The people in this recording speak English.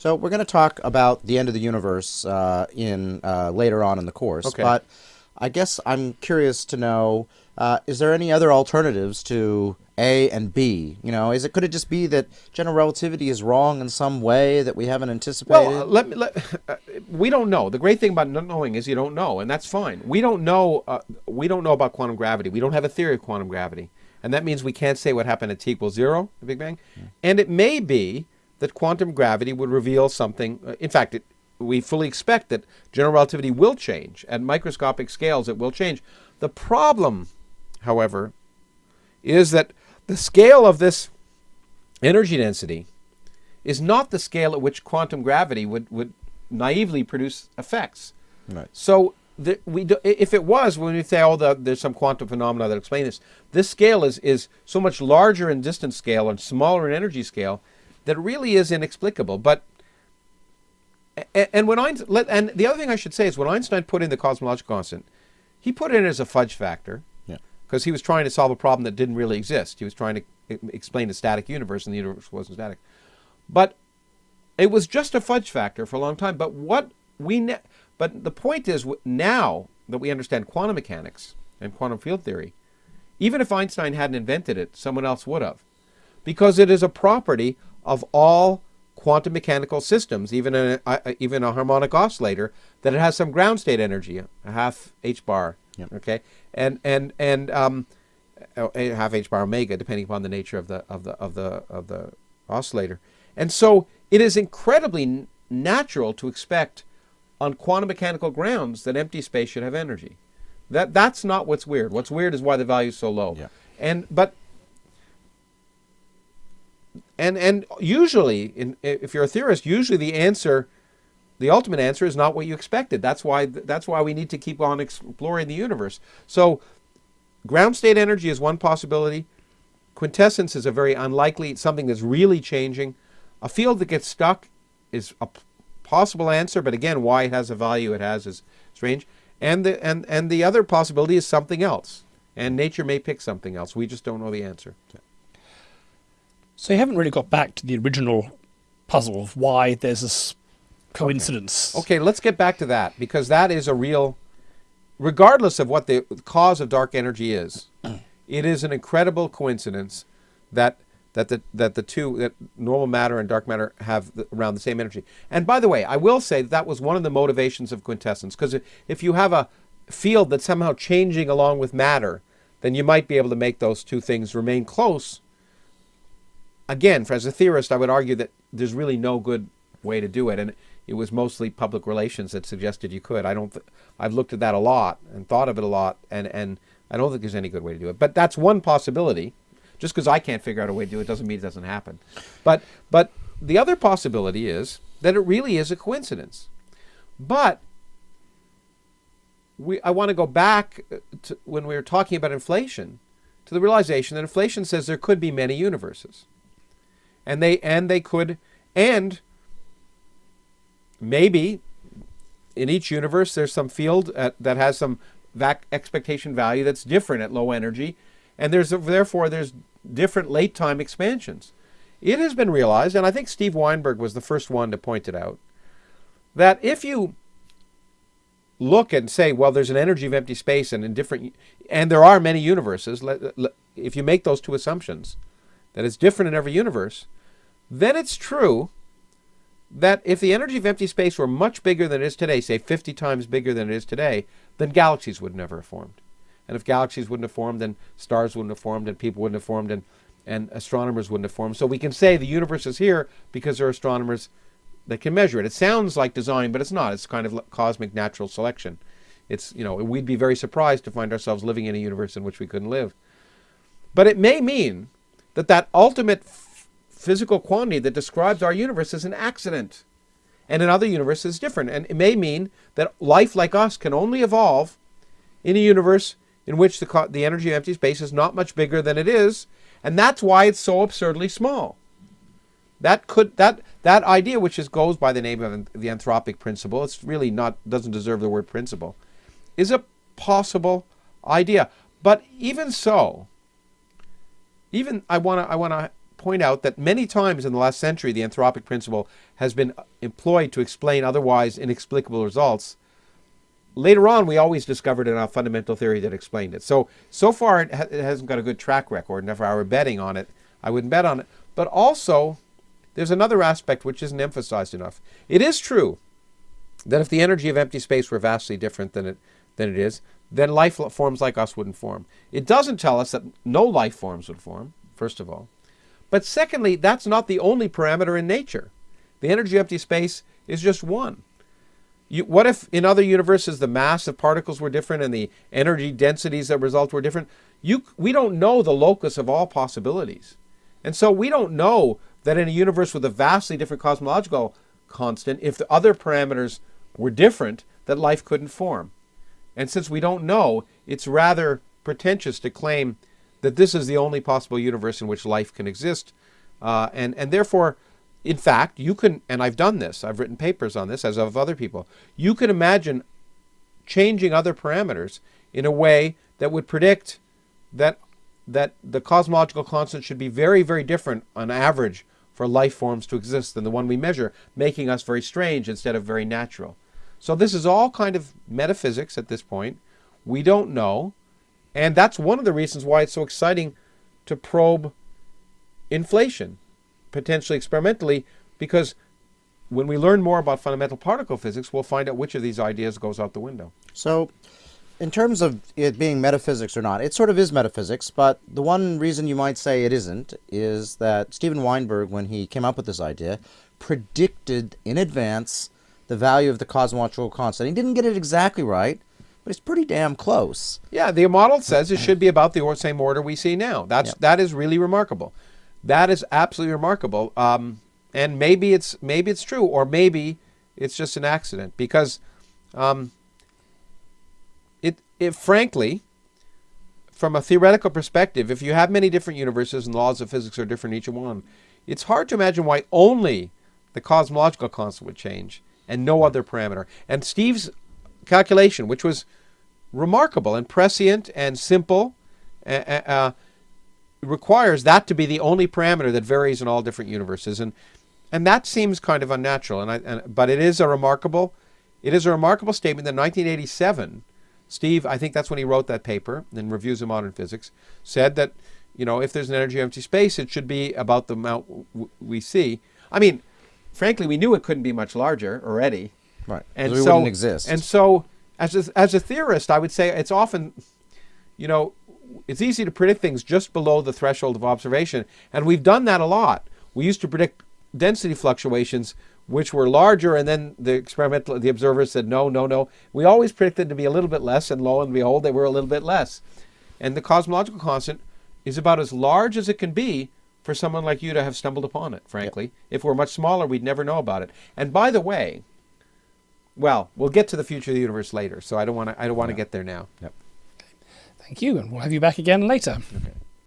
So we're going to talk about the end of the universe uh, in uh, later on in the course. Okay. But I guess I'm curious to know: uh, is there any other alternatives to A and B? You know, is it could it just be that general relativity is wrong in some way that we haven't anticipated? Well, let me. Let, uh, we don't know. The great thing about not knowing is you don't know, and that's fine. We don't know. Uh, we don't know about quantum gravity. We don't have a theory of quantum gravity, and that means we can't say what happened at t equals zero, the Big Bang. And it may be that quantum gravity would reveal something. Uh, in fact, it, we fully expect that general relativity will change at microscopic scales. It will change. The problem, however, is that the scale of this energy density is not the scale at which quantum gravity would, would naively produce effects. Right. So the, we do, if it was, when we say, oh, the, there's some quantum phenomena that explain this, this scale is, is so much larger in distance scale and smaller in energy scale that really is inexplicable. But and when Einstein, and the other thing I should say is when Einstein put in the cosmological constant, he put it in as a fudge factor Yeah. because he was trying to solve a problem that didn't really exist. He was trying to explain a static universe, and the universe wasn't static. But it was just a fudge factor for a long time. But what we ne- but the point is now that we understand quantum mechanics and quantum field theory, even if Einstein hadn't invented it, someone else would have, because it is a property of all quantum mechanical systems, even a, a even a harmonic oscillator, that it has some ground state energy, a half h bar. Yep. Okay, and and and um, a half h bar omega, depending upon the nature of the of the of the of the oscillator. And so it is incredibly n- natural to expect on quantum mechanical grounds that empty space should have energy. That that's not what's weird. What's weird is why the value is so low. Yeah. And but and and usually in if you're a theorist, usually the answer the ultimate answer is not what you expected. That's why that's why we need to keep on exploring the universe. So ground state energy is one possibility. Quintessence is a very unlikely something that's really changing. A field that gets stuck is a possible answer, but again, why it has a value it has is strange. And the and and the other possibility is something else. And nature may pick something else. We just don't know the answer. So you haven't really got back to the original puzzle of why there's this coincidence. Okay, let's get back to that because that is a real, regardless of what the cause of dark energy is, mm. it is an incredible coincidence that that the that the two that normal matter and dark matter have the, around the same energy. And by the way, I will say that, that was one of the motivations of quintessence because if you have a field that's somehow changing along with matter, then you might be able to make those two things remain close again, as a theorist, I would argue that there's really no good way to do it, and it was mostly public relations that suggested you could. I don't. I've looked at that a lot and thought of it a lot, and and I don't think there's any good way to do it. But that's one possibility. Just because I can't figure out a way to do it doesn't mean it doesn't happen. But but the other possibility is that it really is a coincidence. But we I want to go back uh, to when we were talking about inflation to the realization that inflation says there could be many universes and they and they could and maybe in each universe there's some field at, that has some vac expectation value that's different at low energy and there's therefore there's different late time expansions. It has been realized and i think steve weinberg was the first one to point it out that if you look and say well there's an energy of empty space and in different and there are many universes if you make those two assumptions that it's different in every universe, then it's true that if the energy of empty space were much bigger than it is today, say 50 times bigger than it is today, then galaxies would never have formed. And if galaxies wouldn't have formed, then stars wouldn't have formed, and people wouldn't have formed, and, and astronomers wouldn't have formed. So we can say the universe is here because there are astronomers that can measure it. It sounds like design, but it's not. It's kind of cosmic natural selection. It's, you know, we'd be very surprised to find ourselves living in a universe in which we couldn't live. But it may mean that that ultimate physical quantity that describes our universe is an accident. And in other universes, different. And it may mean that life like us can only evolve in a universe in which the, the energy of empty space is not much bigger than it is. And that's why it's so absurdly small. That could that that idea, which is goes by the name of the anthropic principle, it's really not doesn't deserve the word principle, is a possible idea. But even so, even I want to I want to point out that many times in the last century, the anthropic principle has been employed to explain otherwise inexplicable results. Later on, we always discovered a fundamental theory that explained it. So, so far, it, ha- it hasn't got a good track record. And if I were betting on it, I wouldn't bet on it. But also, there's another aspect which isn't emphasized enough. It is true that if the energy of empty space were vastly different than it than it is, then life forms like us wouldn't form. It doesn't tell us that no life forms would form, first of all. But secondly, that's not the only parameter in nature. The energy empty space is just one. You, what if in other universes the mass of particles were different and the energy densities that result were different? You, we don't know the locus of all possibilities. And so we don't know that in a universe with a vastly different cosmological constant, if the other parameters were different, that life couldn't form. And since we don't know, it's rather pretentious to claim that this is the only possible universe in which life can exist. Uh, and, and therefore, in fact, you can, and I've done this, I've written papers on this, as of other people, you can imagine changing other parameters in a way that would predict that, that the cosmological constant should be very, very different on average for life forms to exist than the one we measure, making us very strange instead of very natural. So this is all kind of metaphysics at this point. We don't know. And that's one of the reasons why it's so exciting to probe inflation, potentially experimentally, because when we learn more about fundamental particle physics, we'll find out which of these ideas goes out the window. So, in terms of it being metaphysics or not, it sort of is metaphysics, but the one reason you might say it isn't is that Steven Weinberg, when he came up with this idea, predicted in advance the value of the cosmological constant. He didn't get it exactly right, but it's pretty damn close. Yeah, the model says it should be about the same order we see now. That's Yep. that is really remarkable. That is absolutely remarkable. Um, and maybe it's maybe it's true, or maybe it's just an accident because um, it it frankly, from a theoretical perspective, if you have many different universes and laws of physics are different in each one, it's hard to imagine why only the cosmological constant would change and no other parameter. And Steve's calculation, which was remarkable and prescient and simple, uh, uh, requires that to be the only parameter that varies in all different universes, and and that seems kind of unnatural. And, I, and but it is a remarkable, it is a remarkable statement that in 1987, Steve, I think that's when he wrote that paper in Reviews of Modern Physics, said that you know if there's an energy of empty space, it should be about the amount w- we see. I mean, frankly, we knew it couldn't be much larger already. Right. And so, wouldn't exist. And so, as a, as a theorist, I would say it's often, you know, it's easy to predict things just below the threshold of observation, and we've done that a lot. We used to predict density fluctuations which were larger, and then the experimental the observers said no, no, no. We always predicted to be a little bit less, and lo and behold, they were a little bit less. And the cosmological constant is about as large as it can be for someone like you to have stumbled upon it. Frankly, if we're much smaller, we'd never know about it. And by the way, well, we'll get to the future of the universe later, so I don't want to. I don't want to get there now. Yep. Thank you, and we'll have you back again later. Okay.